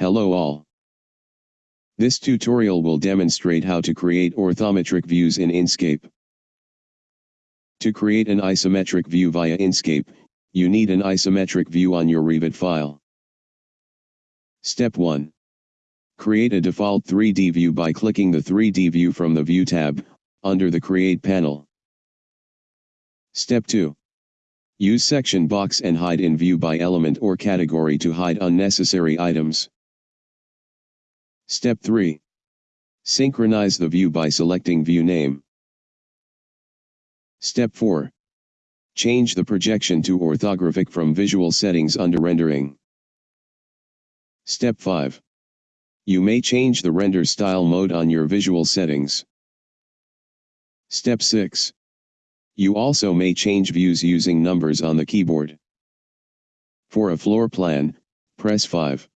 Hello all. This tutorial will demonstrate how to create orthometric views in Inkscape. To create an isometric view via Inkscape, you need an isometric view on your Revit file. Step 1. Create a default 3D view by clicking the 3D view from the View tab, under the Create panel. Step 2. Use section box and hide in view by element or category to hide unnecessary items. Step 3. Synchronize the view by selecting view name. Step 4. Change the projection to orthographic from visual settings under rendering. Step 5. You may change the render style mode on your visual settings. Step 6. You also may change views using numbers on the keyboard. For a floor plan, press 5.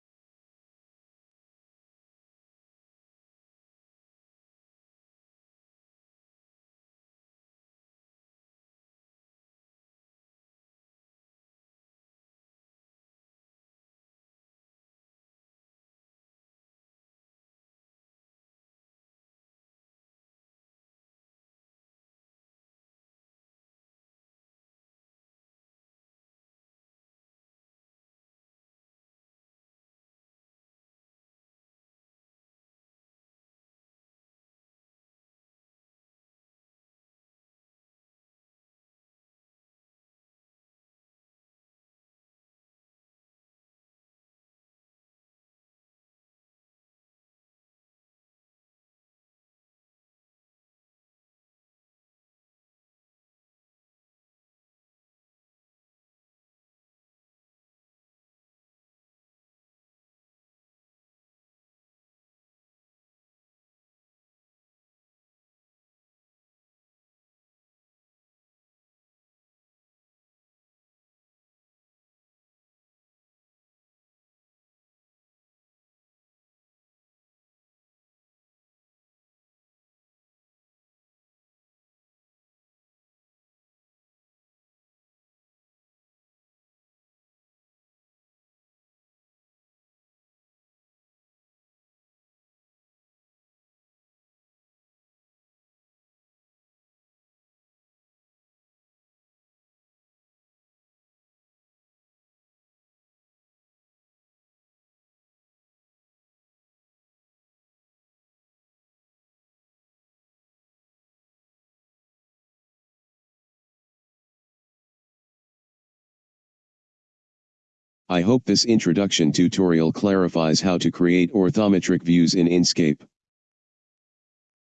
I hope this introduction tutorial clarifies how to create orthometric views in Inkscape.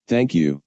Thank you.